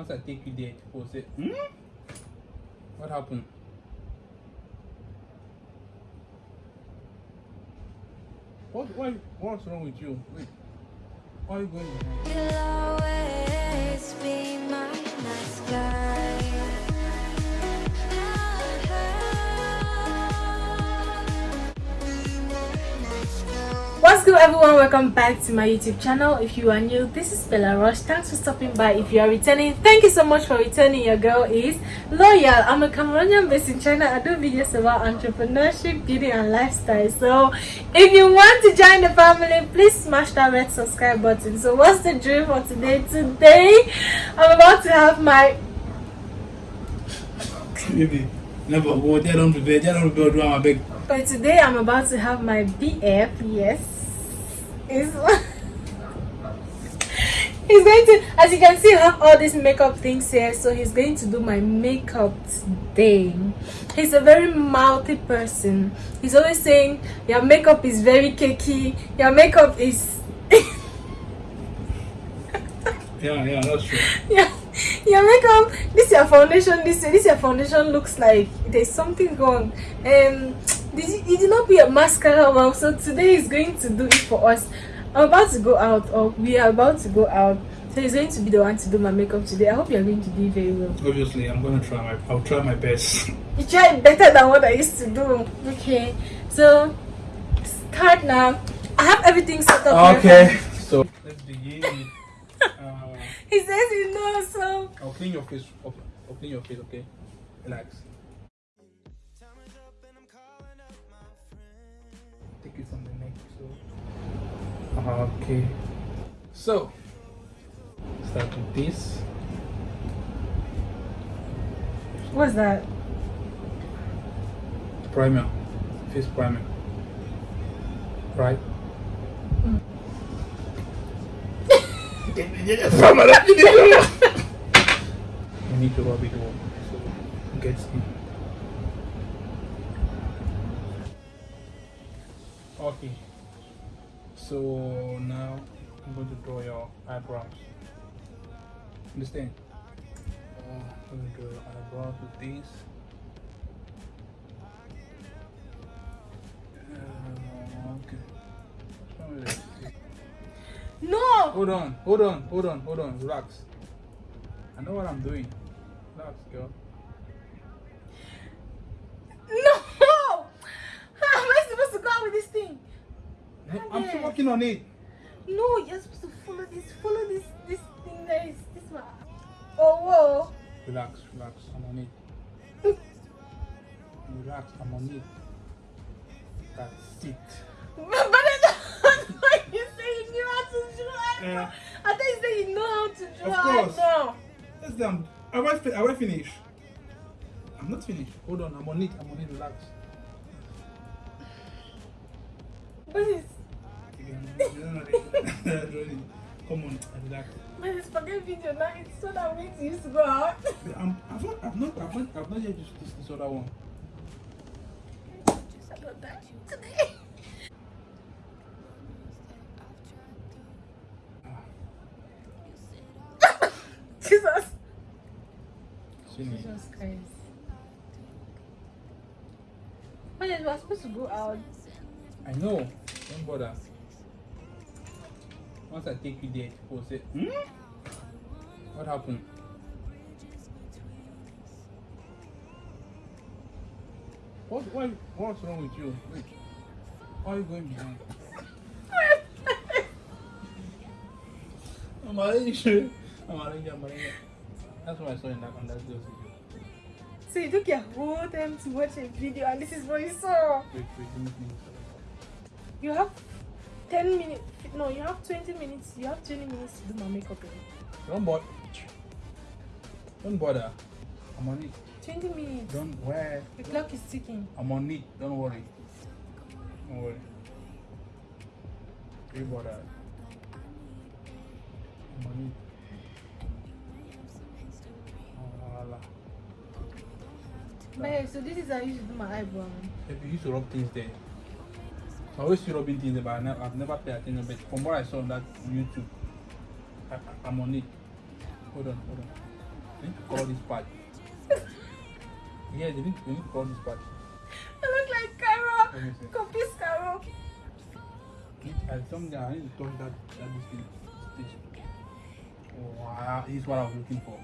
Once I take you there, people say, hmm? What happened? What, why, what's wrong with you? Wait, why are you going behind? Everyone welcome back to my youtube channel. If you are new this is Bella Rush. Thanks for stopping by if you are returning. Thank you so much for returning. Your girl is loyal. I'm a Cameroonian based in China. I do videos about entrepreneurship beauty and lifestyle. So if you want to join the family please smash that red subscribe button. So what's the dream for today? Today I'm about to have my Maybe. Never. Go there, don't prepare, there, don't prepare, do my big. But today I'm about to have my BF, yes. Is He's going to, as you can see, have all these makeup things here. So he's going to do my makeup today. He's a very mouthy person. He's always saying, your makeup is very cakey. Your makeup is... Yeah, yeah, that's true. yeah, your makeup, this your foundation, this, this your foundation looks like there's something wrong. Um, did you, you did not be a mascara well, so today is going to do it for us. I'm about to go out, or we are about to go out. So he's going to be the one to do my makeup today. I hope you're going to do very well. Obviously, I'm gonna try my, I'll try my best. You try better than what I used to do. Okay, so start now. I have everything set up. okay, so let's begin. Uh, He says you know, so I'll clean your face. I'll, I'll clean your face, okay? Relax. Okay. So. Start with this. what's that? Primer. Face primer. Right? you need to rub it all so it gets in. Okay. So now I'm going to draw your eyebrows. Understand? Uh, I'm going to draw your eyebrows with this. Uh, okay. What's wrong with this? No! Hold on, hold on, hold on, hold on, relax. I know what I'm doing. Relax, girl. No! How am I supposed to go out with this thing? No, I'm still working on it. No, you're supposed to follow this, follow this, this thing that is this one. Oh, whoa. Relax, relax, I'm on it. Relax, I'm on it. That's it. But I thought you say you knew how to draw. Yeah. I thought you said you know how to Of draw course. eyebrow. Let's them. I, am I finished? I'm not finished. Hold on, I'm on it. I'm on it. Relax. What is, Come on, relax. what is forget video now? It's so that we used to go out. I'm, I've not, I've not, I've not, I've not yet used this, this other one. That today. Jesus. Jesus Christ. What is, we're supposed to go out. I know. Don't bother. Once I take you there, people say, hmm? What happened? What, why, what's wrong with you? Wait. Why are you going behind? I'm arranging. I'm arranging. I'm arranging. That's what I saw in that on that video. So you took your whole time to watch a video and this is what you saw. Wait, wait, let me finish. You have 10 minutes. No, you have 20 minutes. You have 20 minutes to do my makeup. Don't bother. Don't bother. I'm on it. 20 minutes. Don't where? The clock is ticking. I'm on it. Don't worry. Don't worry. Don't bother. I'm on it. Oh, la, la. So this is how you should do my eyebrow. If you used to rub things there. I always see rubbing things but I never, I've never paid attention. But from what I saw on that YouTube, I, I, I'm on it. Hold on, hold on. They need to color this part. yeah, they need, they need to color this part. I look like Carol. Let me see. Confuse Carol. And something I need to touch that that this thing stitch. Wow, this is what I was looking for.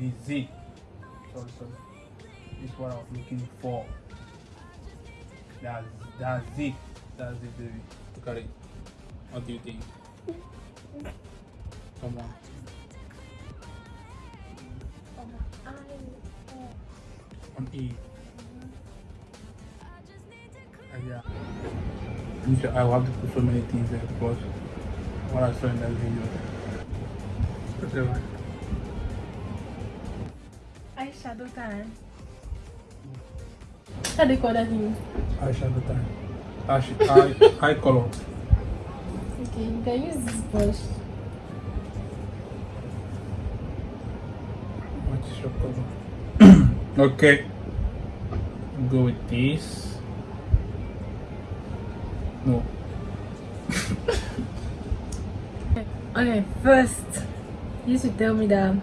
The Z. Sorry, sorry. This is what I was looking for. That's that's it. That's it, baby. Look at it. What do you think? Come on. On E. Uh, yeah. I have to put so many things there because what I saw in that video. Whatever. Eyeshadow time. Call that thing? Eyeshadow time. Ash, eye, eye color. Okay, you can use this brush. What is your color? okay. Go with this. No. Okay, first, you should tell me that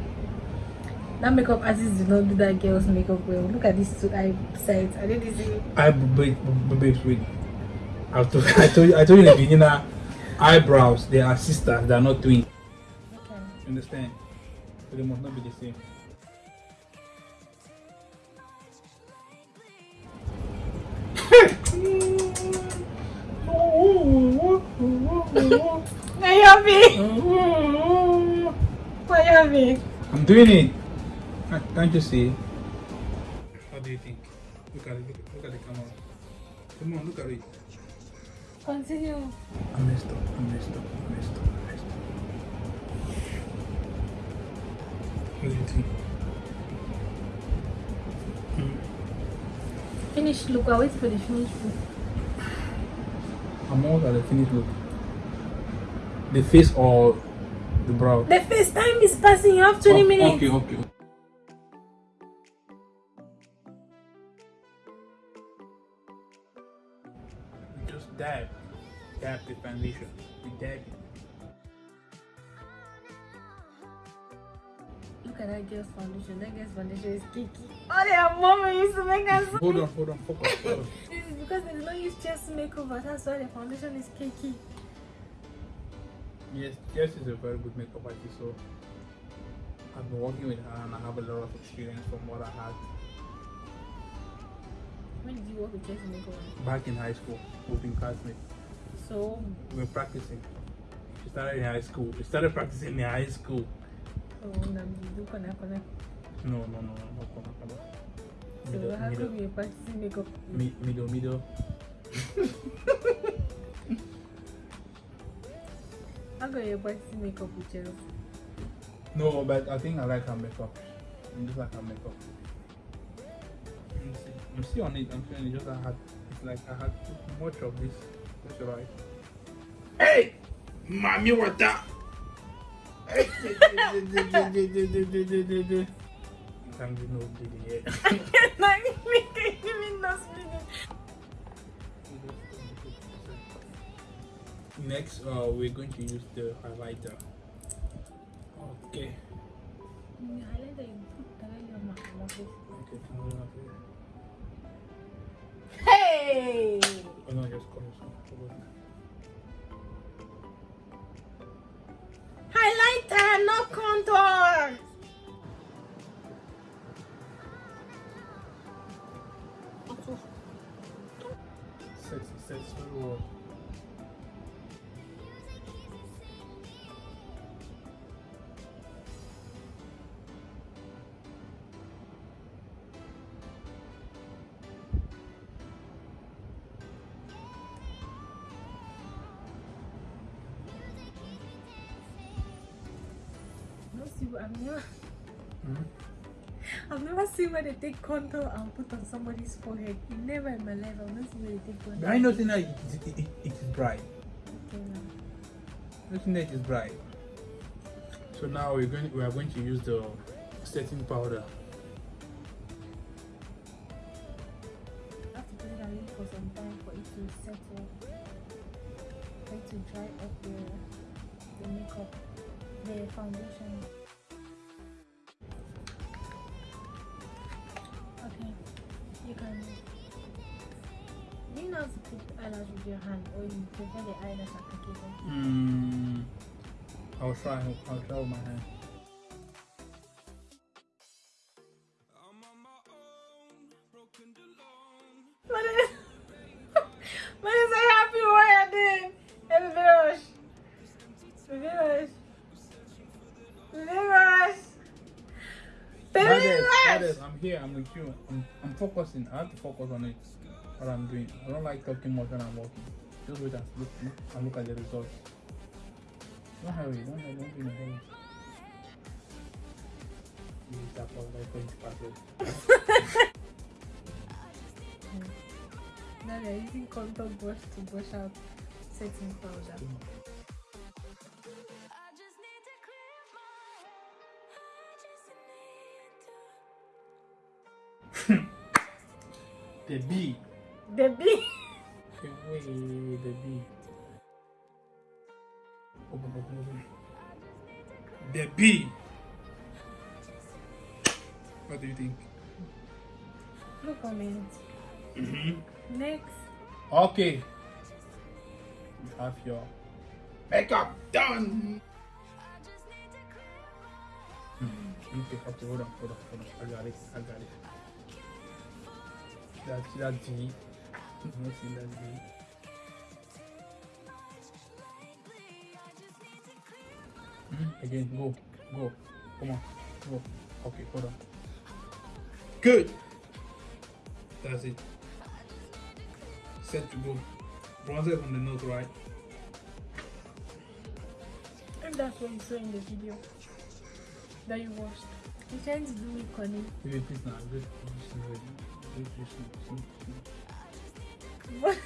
that makeup artist did not do that girl's makeup well. Look at these two eye sides. I didn't see. I wait, babes, wait. I told, I told you, I told you in the beginning that eyebrows they are sisters, they are not twins. Okay. Understand? So they must not be the same. Why you happy? Why you? I'm doing it. Can't- Can't you see? How do you think? Look at it. Look, look at the camera. Come on, look at it. Continue. I messed up. I messed up. I messed up. I messed up. What do you think? Finish look. I wait for the finish look. I'm almost at the finished look. The face or the brow? The first time is passing. You have 20 Oh, minutes. Okay, okay. Just dab. Dab the foundation. We dab it. Look at that girl's foundation. That girl's foundation is cakey. Oh, their mama used to make us. Hold on, hold on, focus. focus. This is because they did not use Jess Makeover. That's why the foundation is cakey. yes, Jess is a very good makeup artist, so I've been working with her and I have a lot of experience from what I had When did you work with Jess Makeover? back in high school. We've been classmates. So, We were practicing. She started in high school. We started practicing in high school. oh, na do kona kona. No, no, no, no, no, come on, come on. So, Middle, how middle, come you're practicing makeup? mi- middle, middle. How come you're practicing makeup with Jess? No, but I think I like her makeup. I just like her makeup. I'm still on it. I'm feeling. Just I had, it's like I had too much of this. That's right. Hey, mommy, what that? Hey, Thank you, no bleeding yet. Like, even no spinning. Next, uh, we're going to use the highlighter. Okay. You Just close. Highlighter, no contour! See, I've never. Hmm? I've never seen where they take contour and put on somebody's forehead. Never in my life, I've not seen where they take contour. I know that it, it, it, it is bright. Okay, now. Looking at it is bright. So now we're going we are going to use the setting powder. Have to put it away for some time for it to settle, for it to dry up the, the makeup, the foundation. Hand or you prefer the eyelash applicator? Mm, I'll try. I'll try with my hand. What is, a happy warrior doing? Hey, baby rush. Baby. Baby rush. Baby Brothers, rush. brothers, I'm here. I'm with you. I'm, I'm focusing. I have to focus on it. What I'm doing. I don't like talking much when I'm working. Just wait and look, look and look at the results. Don't hurry. Don't hurry. Don't be in a hurry. You tap out like going to pass it. Now they're using contour brush to brush out setting powder. I just need to clear my I just need to The B. The bee. The way the B. Open, open, open. The B. What do you think? No comment. Mm-hmm. Next. Okay. You have your makeup done. Hmm, Okay, okay, hold on, hold on, hold on. I got it, I got it. That's that see that G. Again, go, go. Come on, go. Okay, hold on. Good. That's it. Set to go. Bronzer on the nose, right? And that's what you saw in the video that you watched. Trying to do me funny. Wait, wait, please now. Just, just, But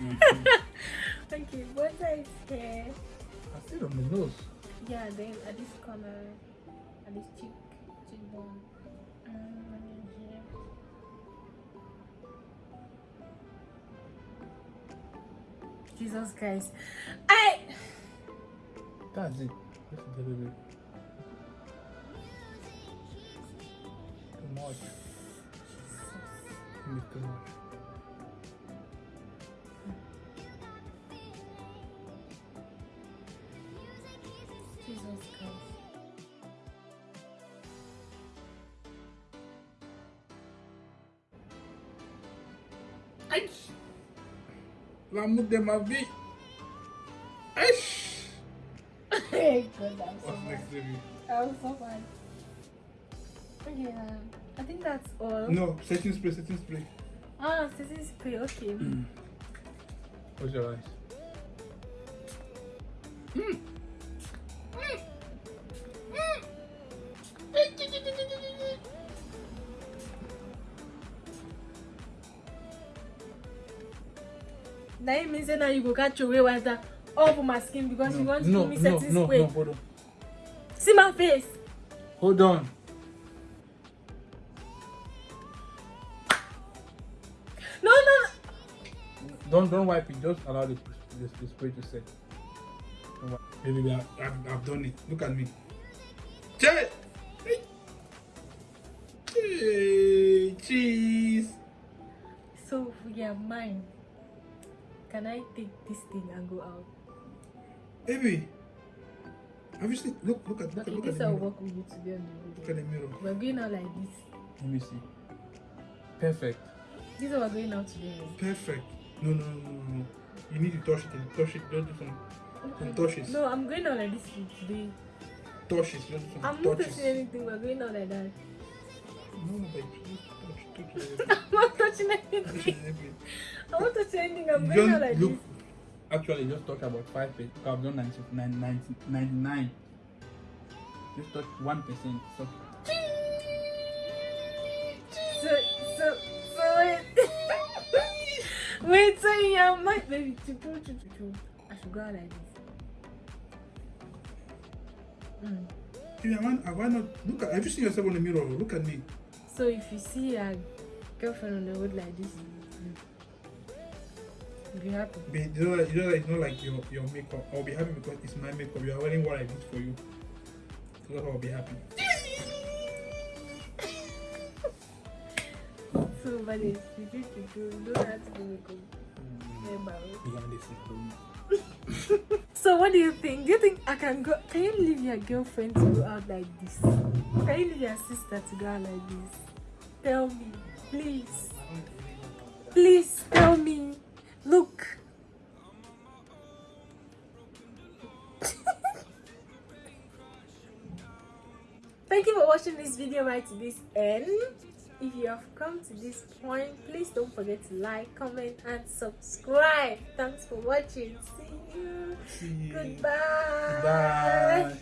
Mhm. okay, what I say? I still on the nose. Yeah, then at this corner, at this cheek, cheekbone, here. Uh, Jesus Christ! I That's it. Little bit. Too much. Too much. Aïch! L'amour de ma vie! Aïch! Hey, good, I'm so What's next review? I'm so fine. Okay, um, I think that's all. No, setting spray, setting spray. Ah, setting spray, okay. Mm. Close your eyes. Mmm! Mm. That means say now you go catch away with that all for my skin because you want to no, give me no, setting no, spray. no, hold on. See my face. Hold on. No, no, no. Don't don't wipe it. Just allow the, the, the spray to set. Wipe. Baby, I've, I've done it. Look at me. Can I take this thing and go out? Baby, have you seen? Look, look at, look, Okay, look at this the will mirror. work with you today on the Look at the mirror. We're going out like this. Let me see. Perfect. This is what we're going out today. Perfect. No, no, no, no, no. You need to touch it. And Touch it. Don't do some, some touches. No, I'm going out like this today. Touches. Don't do some I'm not touches. touching anything. We're going out like that. No, baby. Just touch, touch everything. I'm not touching Touch anything. everything. I'm not touching anything. I'm going like look. this. Actually, just touch about five percent. I've done 99, 90, 99. Just touch one percent. So So, so, so wait. wait, so in your mind, baby, to go to, to, to, I should go out like this. Mm. Yeah, man, why not? Look at. Have you seen yourself in the mirror? Look at me. So if you see a girlfriend on the road like this, be happy. Be, you know, you know, like, it's not like your your makeup. I'll be happy because it's my makeup. You are wearing what I did for you. So that's why I'll be happy. So, but it's you do to do, don't have to do makeup. Mm. married. So what do you think? Do you think I can go? Can you leave your girlfriend to go out like this? Can you leave your sister to go out like this? Tell me, please. Please tell me. Look. Thank you for watching this video right to this end. If you have come to this point, please don't forget to like, comment, and subscribe. Thanks for watching. See you. See you. Goodbye. Bye.